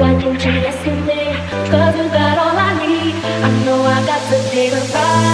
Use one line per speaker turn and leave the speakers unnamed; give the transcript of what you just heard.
Why don't you listen me? Cause you got all I need. I know I got the bigger a.